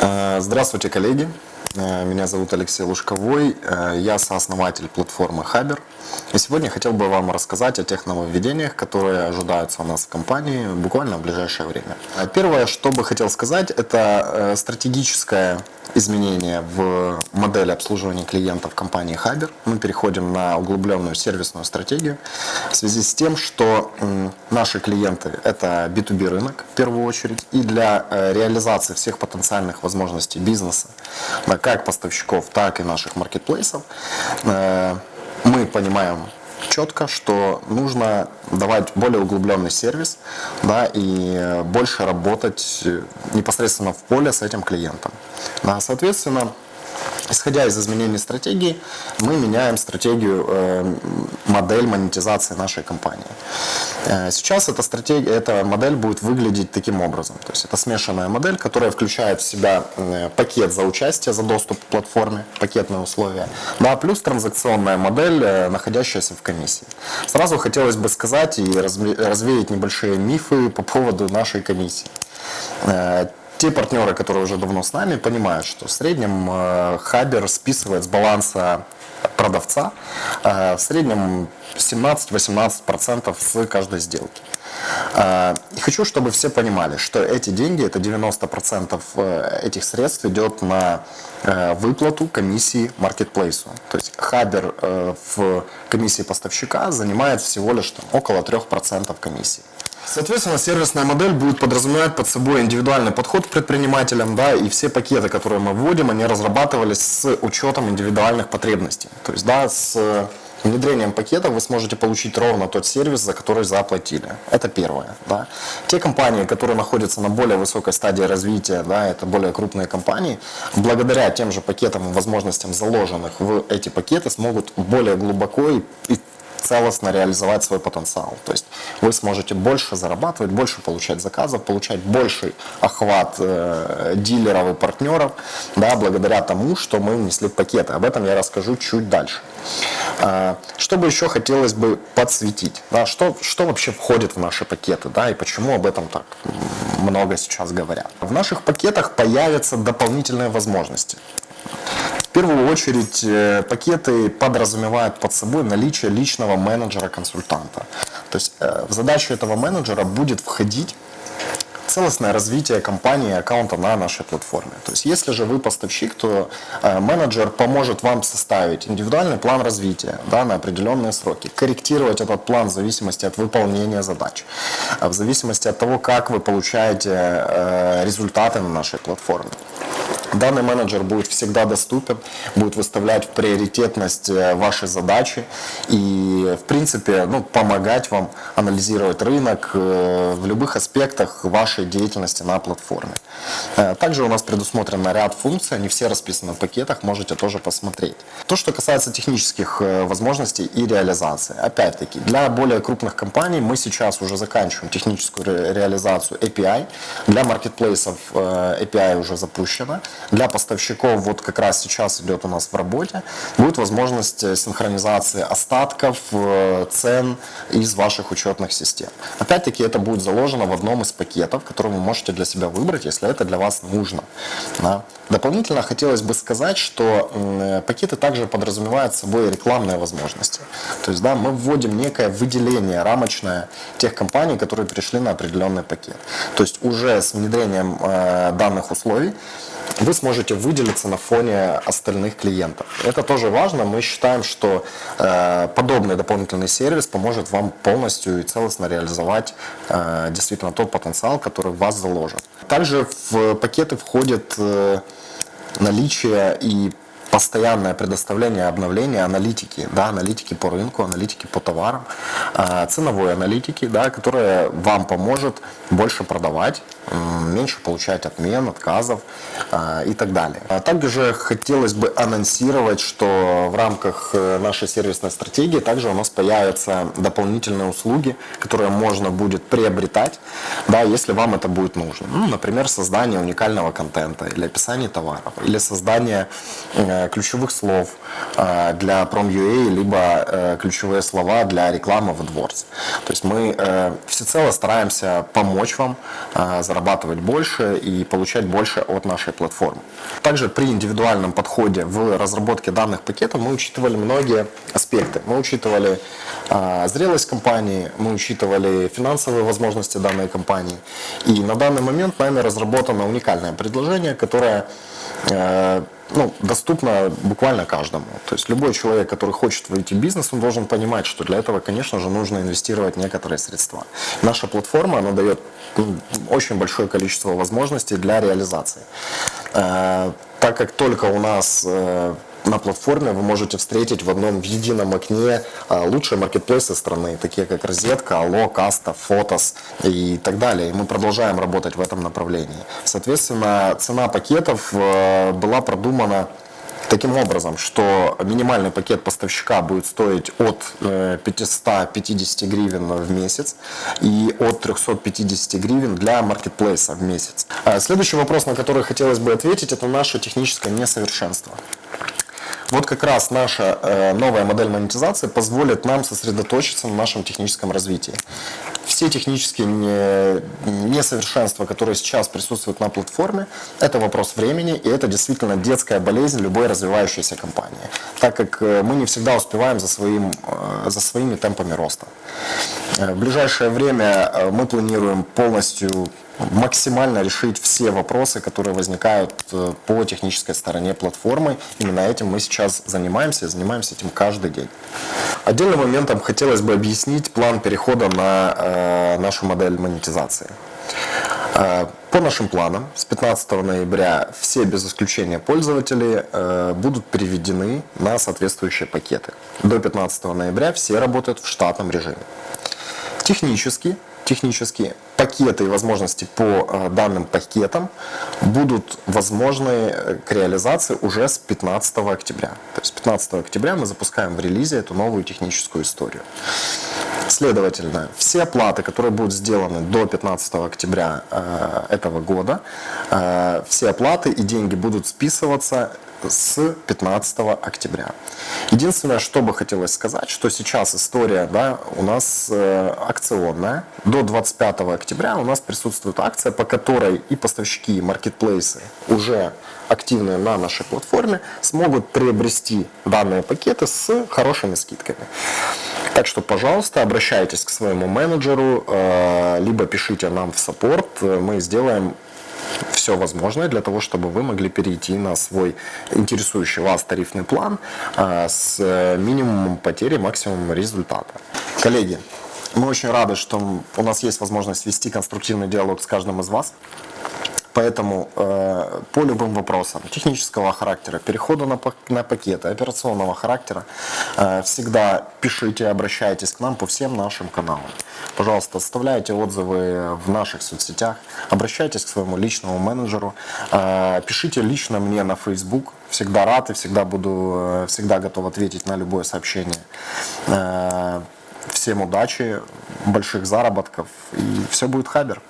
Э, здравствуйте, коллеги. Э, меня зовут Алексей Лужковой. Э, я сооснователь платформы Хабер. И сегодня я хотел бы вам рассказать о тех нововведениях, которые ожидаются у нас в компании буквально в ближайшее время. Первое, что бы хотел сказать, это стратегическое изменение в модели обслуживания клиентов компании Хабер. Мы переходим на углубленную сервисную стратегию в связи с тем, что наши клиенты – это B2B рынок в первую очередь, и для э, реализации всех потенциальных возможностей бизнеса, как поставщиков, так и наших маркетплейсов, э, мы понимаем четко, что нужно давать более углубленный сервис да, и больше работать непосредственно в поле с этим клиентом. Соответственно, Исходя из изменений стратегии, мы меняем стратегию, э, модель монетизации нашей компании. Э, сейчас эта, стратегия, эта модель будет выглядеть таким образом. То есть это смешанная модель, которая включает в себя э, пакет за участие, за доступ к платформе, пакетные условия, да, плюс транзакционная модель, находящаяся в комиссии. Сразу хотелось бы сказать и развеять небольшие мифы по поводу нашей комиссии те партнеры, которые уже давно с нами, понимают, что в среднем э, Хабер списывает с баланса продавца э, в среднем 17-18% с каждой сделки. Э, и хочу, чтобы все понимали, что эти деньги, это 90% этих средств идет на выплату комиссии маркетплейсу. То есть Хабер в комиссии поставщика занимает всего лишь там, около 3% комиссии. Соответственно, сервисная модель будет подразумевать под собой индивидуальный подход к предпринимателям, да, и все пакеты, которые мы вводим, они разрабатывались с учетом индивидуальных потребностей. То есть, да, с внедрением пакетов вы сможете получить ровно тот сервис, за который заплатили. Это первое. Да. Те компании, которые находятся на более высокой стадии развития, да, это более крупные компании, благодаря тем же пакетам и возможностям, заложенных в эти пакеты, смогут более глубоко и целостно реализовать свой потенциал. То есть вы сможете больше зарабатывать, больше получать заказов, получать больший охват э, дилеров и партнеров, да, благодаря тому, что мы внесли пакеты. Об этом я расскажу чуть дальше. Э, что бы еще хотелось бы подсветить? Да, что, что вообще входит в наши пакеты да, и почему об этом так много сейчас говорят? В наших пакетах появятся дополнительные возможности. В первую очередь э, пакеты подразумевают под собой наличие личного менеджера-консультанта. То есть э, в задачу этого менеджера будет входить целостное развитие компании аккаунта на нашей платформе. То есть если же вы поставщик, то э, менеджер поможет вам составить индивидуальный план развития да, на определенные сроки, корректировать этот план в зависимости от выполнения задач, в зависимости от того, как вы получаете результаты на нашей платформе. Данный менеджер будет всегда доступен, будет выставлять в приоритетность э, ваши задачи и, в принципе, ну, помогать вам анализировать рынок э, в любых аспектах вашей деятельности на платформе. Э, также у нас предусмотрен ряд функций, они все расписаны в пакетах, можете тоже посмотреть. То, что касается технических возможностей и реализации. Опять-таки, для более крупных компаний мы сейчас уже заканчиваем техническую реализацию API. Для маркетплейсов API уже запущена. Для поставщиков вот как раз сейчас идет у нас в работе, будет возможность э, синхронизации остатков, э, цен из ваших учетных систем. Опять-таки это будет заложено в одном из пакетов, который вы можете для себя выбрать, если это для вас нужно. Да. Дополнительно хотелось бы сказать, что э, пакеты также подразумевают собой рекламные возможности. То есть да, мы вводим некое выделение рамочное тех компаний, которые перешли на определенный пакет. То есть уже с внедрением данных условий вы сможете выделиться на фоне остальных клиентов. Это тоже важно. Мы считаем, что э, подобный дополнительный сервис поможет вам полностью и целостно реализовать э, действительно тот потенциал, который в вас заложен. Также в пакеты входит э, наличие и постоянное предоставление обновления аналитики, да, аналитики по рынку, аналитики по товарам, э, ценовой аналитики, да, которая вам поможет больше продавать, меньше получать отмен, отказов э, и так далее. А также хотелось бы анонсировать, что в рамках э, нашей сервисной стратегии также у нас появятся дополнительные услуги, которые можно будет приобретать, да, если вам это будет нужно. Ну, например, создание уникального контента или описание товаров, или создание э, ключевых слов для Prom.ua, либо ключевые слова для рекламы в AdWords. То есть мы всецело стараемся помочь вам заработать зарабатывать больше и получать больше от нашей платформы. Также при индивидуальном подходе в разработке данных пакетов мы учитывали многие аспекты. Мы учитывали э, зрелость компании, мы учитывали финансовые возможности данной компании. И на данный момент нами разработано уникальное предложение, которое ну, доступно буквально каждому. То есть любой человек, который хочет войти в бизнес, он должен понимать, что для этого, конечно же, нужно инвестировать некоторые средства. Наша платформа, она дает ну, очень большое количество возможностей для реализации. Э, так как только у нас э, на платформе вы можете встретить в одном едином окне а, лучшие маркетплейсы страны, такие как Розетка, Алло, Каста, Фотос и так далее. И мы продолжаем работать в этом направлении. Соответственно, цена пакетов э, была продумана таким образом, что минимальный пакет поставщика будет стоить от 550 э, гривен в месяц и от 350 гривен для маркетплейса в месяц. А следующий вопрос, на который хотелось бы ответить, это наше техническое несовершенство. Вот как раз наша э, новая модель монетизации позволит нам сосредоточиться на нашем техническом развитии. Все технические несовершенства, которые сейчас присутствуют на платформе, это вопрос времени, и это действительно детская болезнь любой развивающейся компании, так как э, мы не всегда успеваем за, своим, э, за своими темпами роста. В ближайшее время мы планируем полностью максимально решить все вопросы, которые возникают э, по технической стороне платформы. Именно этим мы сейчас занимаемся занимаемся этим каждый день. Отдельным моментом хотелось бы объяснить план перехода на э, нашу модель монетизации. Э, по нашим планам, с 15 ноября все без исключения пользователи э, будут переведены на соответствующие пакеты. До 15 ноября все работают в штатном режиме. Технически технические пакеты и возможности по э, данным пакетам будут возможны э, к реализации уже с 15 октября. То есть 15 октября мы запускаем в релизе эту новую техническую историю. Следовательно, все оплаты, которые будут сделаны до 15 октября э, этого года, все оплаты и деньги будут списываться с 15 октября. Единственное, что бы хотелось сказать, что сейчас история да, у нас э, акционная. До 25 октября у нас присутствует акция, по которой и поставщики, и маркетплейсы уже активные на нашей платформе смогут приобрести данные пакеты с хорошими скидками. Так что, пожалуйста, обращайтесь к своему менеджеру, э, либо пишите нам в саппорт, мы сделаем все возможное для того, чтобы вы могли перейти на свой интересующий вас тарифный план а, с минимумом потери, максимумом результата. Коллеги, мы очень рады, что у нас есть возможность вести конструктивный диалог с каждым из вас. Поэтому э, по любым вопросам технического характера, перехода на, на пакеты, операционного характера, э, всегда пишите, обращайтесь к нам по всем нашим каналам. Пожалуйста, оставляйте отзывы в наших соцсетях, обращайтесь к своему личному менеджеру, э, пишите лично мне на Facebook. Всегда рад и всегда буду, э, всегда готов ответить на любое сообщение. Э, всем удачи, больших заработков и все будет хабер.